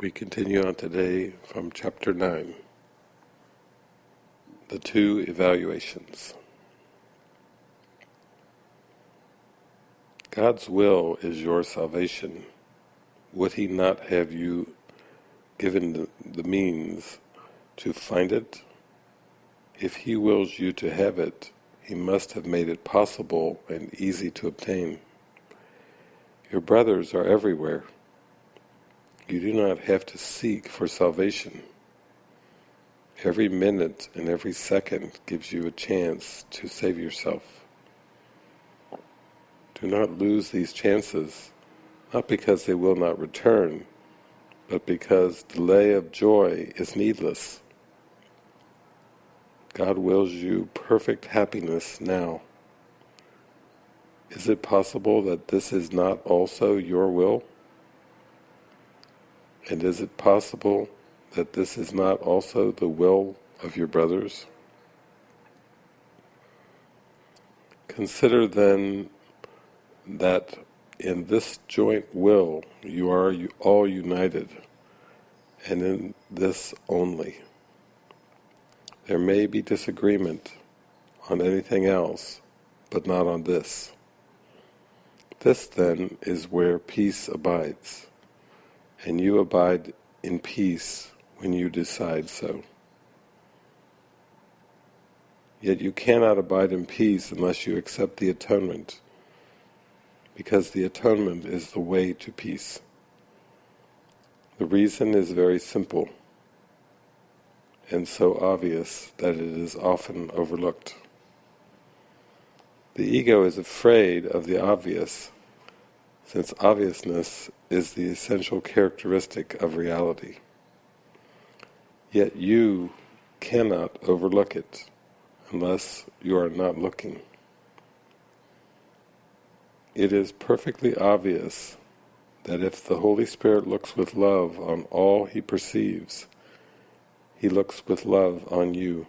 We continue on today from chapter 9, the two evaluations. God's will is your salvation. Would He not have you given the, the means to find it? If He wills you to have it, He must have made it possible and easy to obtain. Your brothers are everywhere. You do not have to seek for salvation. Every minute and every second gives you a chance to save yourself. Do not lose these chances, not because they will not return, but because delay of joy is needless. God wills you perfect happiness now. Is it possible that this is not also your will? And is it possible that this is not also the will of your brothers? Consider then that in this joint will you are all united, and in this only. There may be disagreement on anything else, but not on this. This then is where peace abides and you abide in peace when you decide so. Yet you cannot abide in peace unless you accept the atonement, because the atonement is the way to peace. The reason is very simple, and so obvious that it is often overlooked. The ego is afraid of the obvious, since obviousness is the essential characteristic of reality. Yet you cannot overlook it unless you are not looking. It is perfectly obvious that if the Holy Spirit looks with love on all he perceives, he looks with love on you.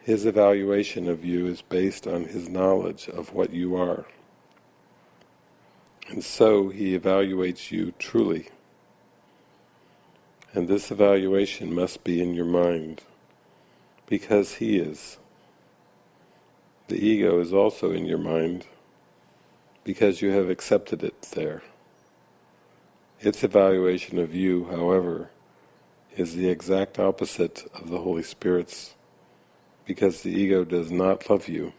His evaluation of you is based on his knowledge of what you are. And so he evaluates you truly. And this evaluation must be in your mind, because he is. The ego is also in your mind, because you have accepted it there. Its evaluation of you, however, is the exact opposite of the Holy Spirit's, because the ego does not love you.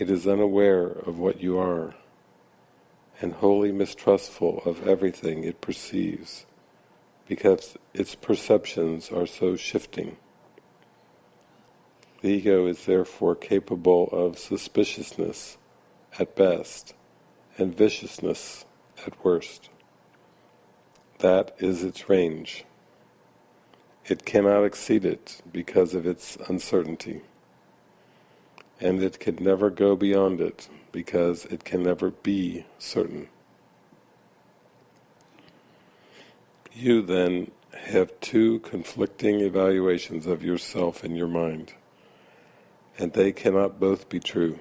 It is unaware of what you are, and wholly mistrustful of everything it perceives, because its perceptions are so shifting. The ego is therefore capable of suspiciousness at best, and viciousness at worst. That is its range. It cannot exceed it because of its uncertainty and it can never go beyond it because it can never be certain. You then have two conflicting evaluations of yourself in your mind, and they cannot both be true.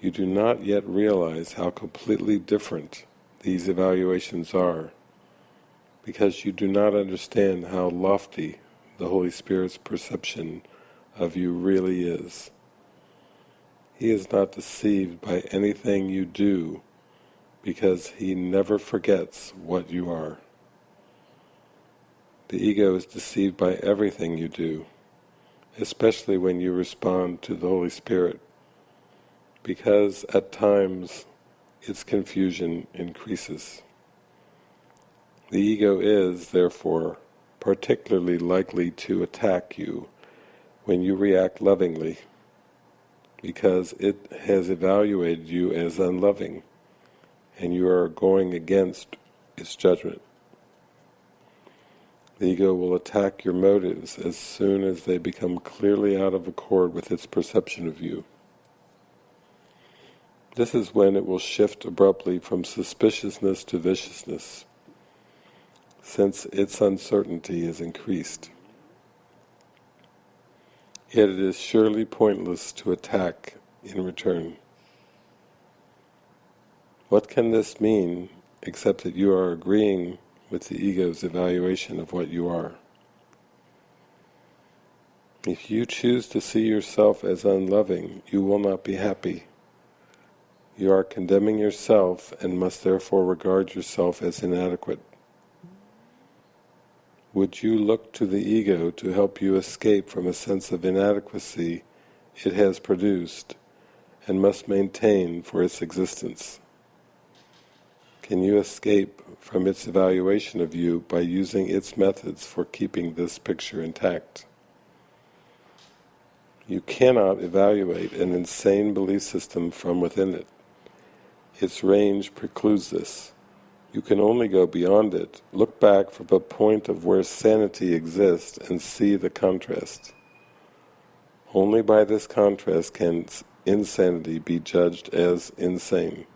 You do not yet realize how completely different these evaluations are, because you do not understand how lofty the Holy Spirit's perception of you really is. He is not deceived by anything you do because he never forgets what you are. The ego is deceived by everything you do, especially when you respond to the Holy Spirit, because at times its confusion increases. The ego is, therefore, particularly likely to attack you when you react lovingly because it has evaluated you as unloving and you are going against its judgment. The ego will attack your motives as soon as they become clearly out of accord with its perception of you. This is when it will shift abruptly from suspiciousness to viciousness, since its uncertainty is increased. Yet it is surely pointless to attack in return. What can this mean except that you are agreeing with the ego's evaluation of what you are? If you choose to see yourself as unloving, you will not be happy. You are condemning yourself and must therefore regard yourself as inadequate. Would you look to the ego to help you escape from a sense of inadequacy it has produced and must maintain for its existence? Can you escape from its evaluation of you by using its methods for keeping this picture intact? You cannot evaluate an insane belief system from within it. Its range precludes this. You can only go beyond it, look back from a point of where sanity exists and see the contrast. Only by this contrast can insanity be judged as insane.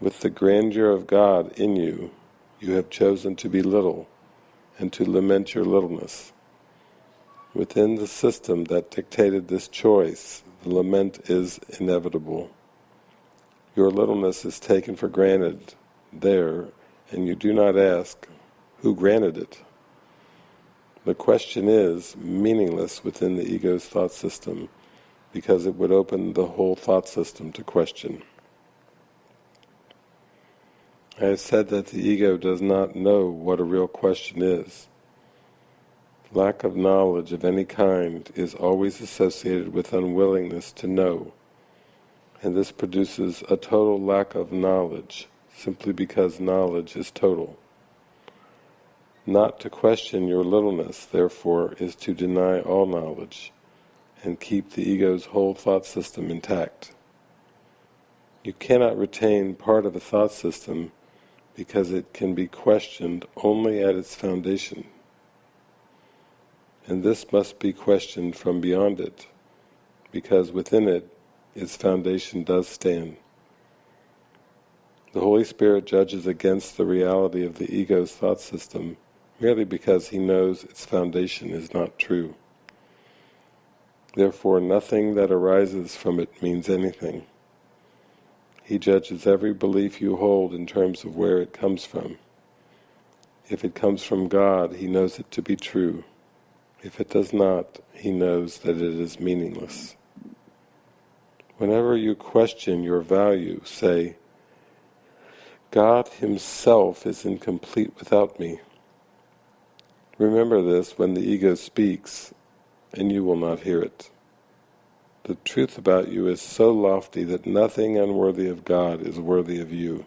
With the grandeur of God in you, you have chosen to be little and to lament your littleness. Within the system that dictated this choice, the lament is inevitable. Your littleness is taken for granted there, and you do not ask, who granted it? The question is meaningless within the ego's thought system, because it would open the whole thought system to question. I have said that the ego does not know what a real question is. Lack of knowledge of any kind is always associated with unwillingness to know, and this produces a total lack of knowledge simply because knowledge is total. Not to question your littleness, therefore, is to deny all knowledge and keep the ego's whole thought system intact. You cannot retain part of a thought system because it can be questioned only at its foundation. And this must be questioned from beyond it, because within it, its foundation does stand. The Holy Spirit judges against the reality of the ego's thought system merely because he knows its foundation is not true. Therefore nothing that arises from it means anything. He judges every belief you hold in terms of where it comes from. If it comes from God, he knows it to be true. If it does not, he knows that it is meaningless. Whenever you question your value, say, God himself is incomplete without me. Remember this when the ego speaks, and you will not hear it. The truth about you is so lofty that nothing unworthy of God is worthy of you.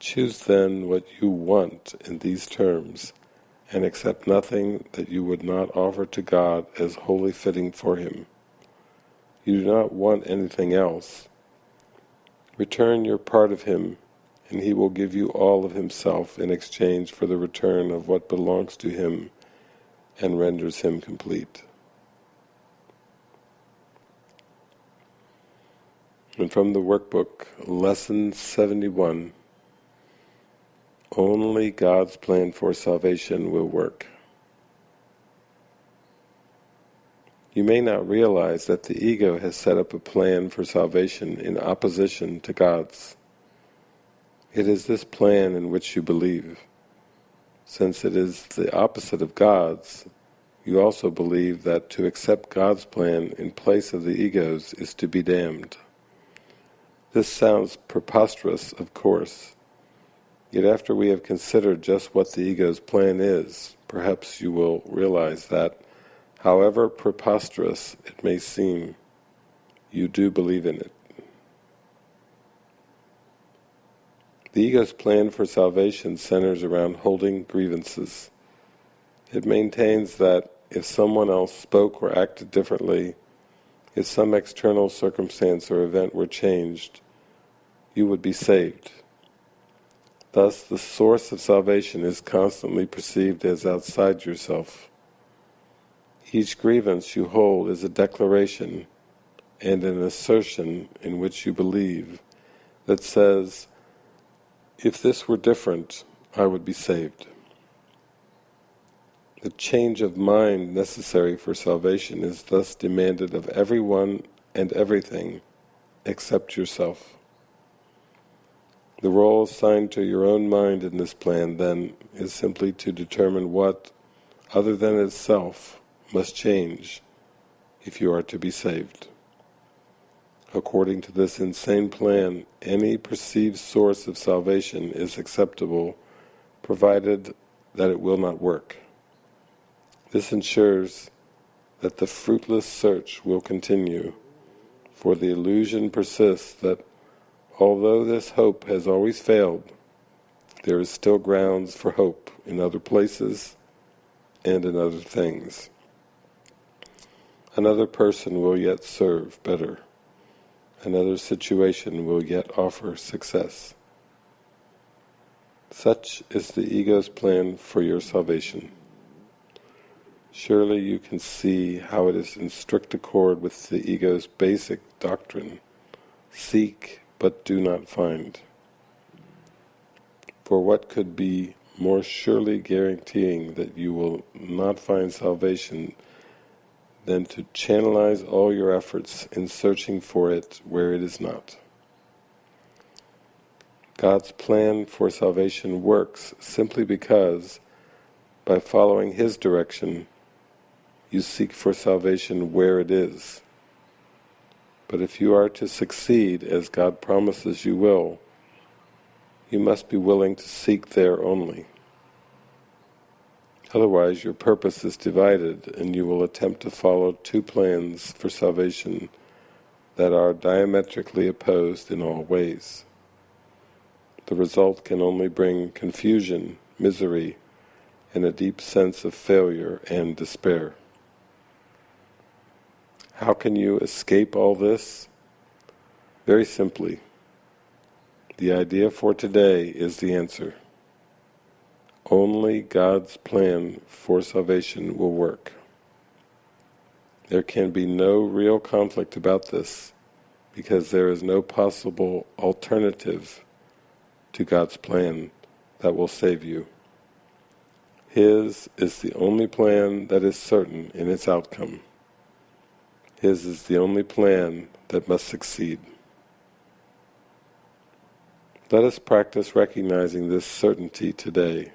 Choose then what you want in these terms, and accept nothing that you would not offer to God as wholly fitting for Him. You do not want anything else. Return your part of Him and he will give you all of himself in exchange for the return of what belongs to him and renders him complete. And from the workbook, Lesson 71, only God's plan for salvation will work. You may not realize that the ego has set up a plan for salvation in opposition to God's. It is this plan in which you believe. Since it is the opposite of God's, you also believe that to accept God's plan in place of the ego's is to be damned. This sounds preposterous, of course, yet after we have considered just what the ego's plan is, perhaps you will realize that, however preposterous it may seem, you do believe in it. The ego's plan for salvation centers around holding grievances. It maintains that if someone else spoke or acted differently, if some external circumstance or event were changed, you would be saved. Thus, the source of salvation is constantly perceived as outside yourself. Each grievance you hold is a declaration and an assertion in which you believe that says, if this were different, I would be saved. The change of mind necessary for salvation is thus demanded of everyone and everything except yourself. The role assigned to your own mind in this plan, then, is simply to determine what, other than itself, must change if you are to be saved. According to this insane plan, any perceived source of salvation is acceptable, provided that it will not work. This ensures that the fruitless search will continue, for the illusion persists that although this hope has always failed, there is still grounds for hope in other places and in other things. Another person will yet serve better. Another situation will yet offer success. Such is the ego's plan for your salvation. Surely you can see how it is in strict accord with the ego's basic doctrine. Seek, but do not find. For what could be more surely guaranteeing that you will not find salvation than to channelize all your efforts in searching for it where it is not. God's plan for salvation works simply because, by following His direction, you seek for salvation where it is. But if you are to succeed, as God promises you will, you must be willing to seek there only. Otherwise your purpose is divided and you will attempt to follow two plans for salvation that are diametrically opposed in all ways. The result can only bring confusion, misery, and a deep sense of failure and despair. How can you escape all this? Very simply, the idea for today is the answer. Only God's plan for salvation will work. There can be no real conflict about this, because there is no possible alternative to God's plan that will save you. His is the only plan that is certain in its outcome. His is the only plan that must succeed. Let us practice recognizing this certainty today.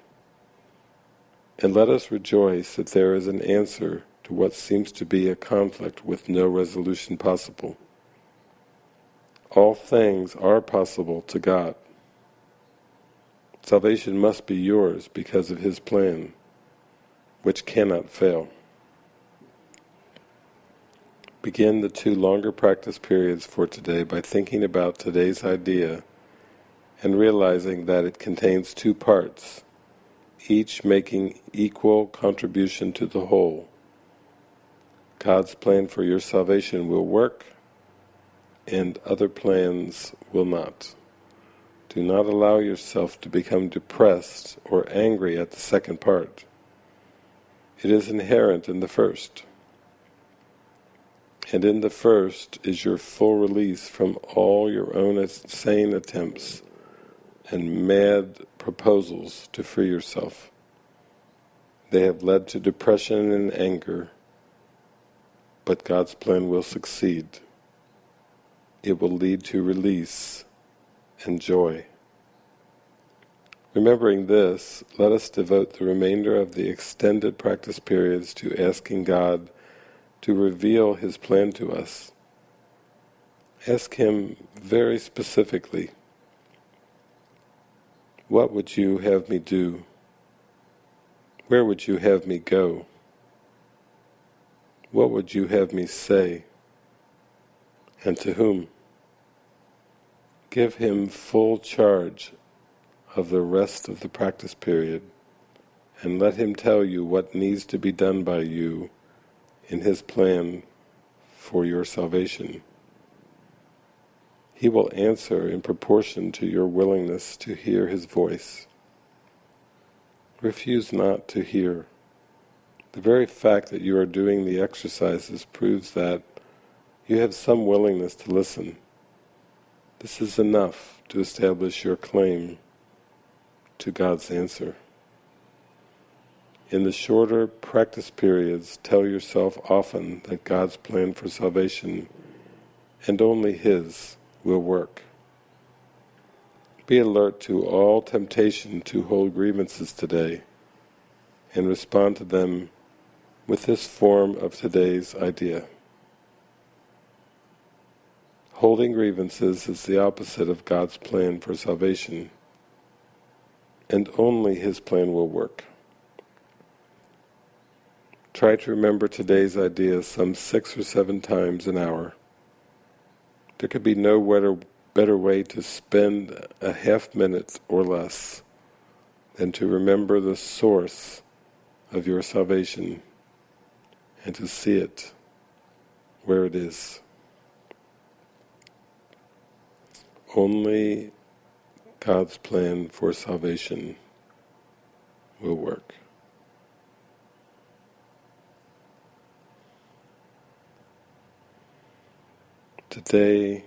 And let us rejoice that there is an answer to what seems to be a conflict with no resolution possible. All things are possible to God. Salvation must be yours because of His plan, which cannot fail. Begin the two longer practice periods for today by thinking about today's idea and realizing that it contains two parts, each making equal contribution to the whole. God's plan for your salvation will work, and other plans will not. Do not allow yourself to become depressed or angry at the second part. It is inherent in the first. And in the first is your full release from all your own insane attempts and mad proposals to free yourself. They have led to depression and anger, but God's plan will succeed. It will lead to release and joy. Remembering this, let us devote the remainder of the extended practice periods to asking God to reveal His plan to us. Ask Him very specifically, what would you have me do? Where would you have me go? What would you have me say? And to whom? Give him full charge of the rest of the practice period and let him tell you what needs to be done by you in his plan for your salvation. He will answer in proportion to your willingness to hear His voice. Refuse not to hear. The very fact that you are doing the exercises proves that you have some willingness to listen. This is enough to establish your claim to God's answer. In the shorter practice periods, tell yourself often that God's plan for salvation, and only His, will work. Be alert to all temptation to hold grievances today and respond to them with this form of today's idea. Holding grievances is the opposite of God's plan for salvation, and only His plan will work. Try to remember today's idea some six or seven times an hour. There could be no better better way to spend a half minute or less than to remember the source of your salvation and to see it where it is. Only God's plan for salvation will work. Today,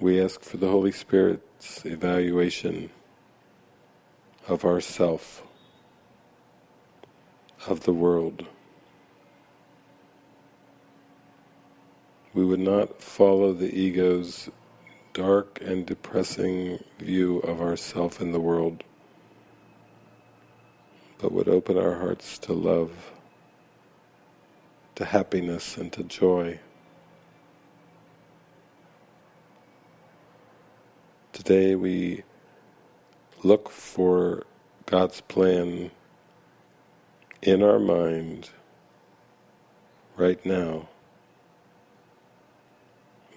we ask for the Holy Spirit's evaluation of ourself, of the world. We would not follow the ego's dark and depressing view of ourself in the world, but would open our hearts to love, to happiness and to joy. Today we look for God's plan in our mind right now.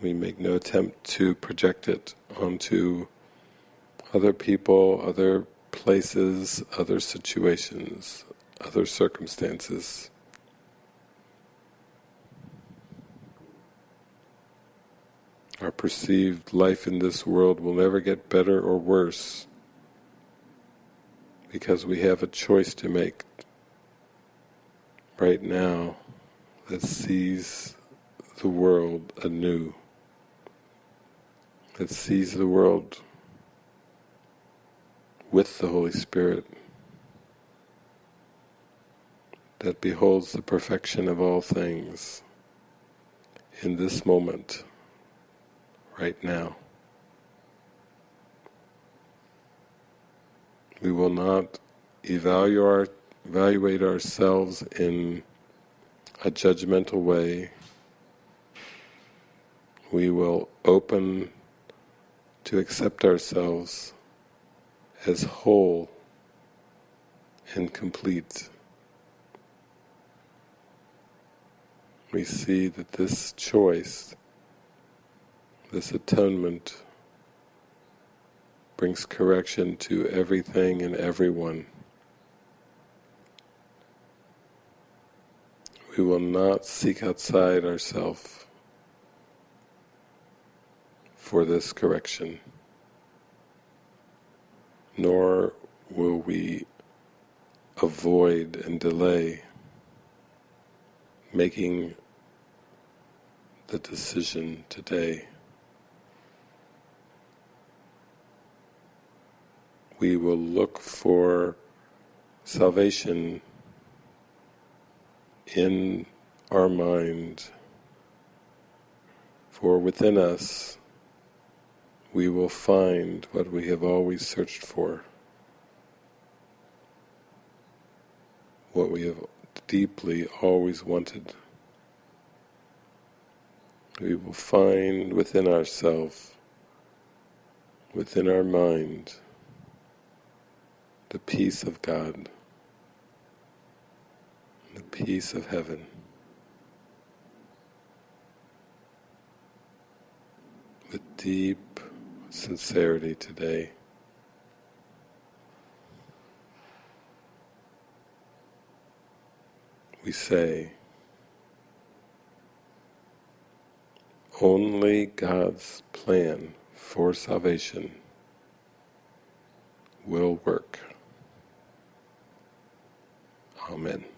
We make no attempt to project it onto other people, other places, other situations, other circumstances. Our perceived life in this world will never get better or worse because we have a choice to make. Right now that sees the world anew, that sees the world with the Holy Spirit, that beholds the perfection of all things in this moment right now. We will not evaluate, ourselves in a judgmental way. We will open to accept ourselves as whole and complete. We see that this choice this atonement brings correction to everything and everyone. We will not seek outside ourselves for this correction, nor will we avoid and delay making the decision today. We will look for salvation in our mind, for within us we will find what we have always searched for, what we have deeply always wanted. We will find within ourselves, within our mind, the peace of God, the peace of heaven. With deep sincerity today, we say, only God's plan for salvation will work. Amen.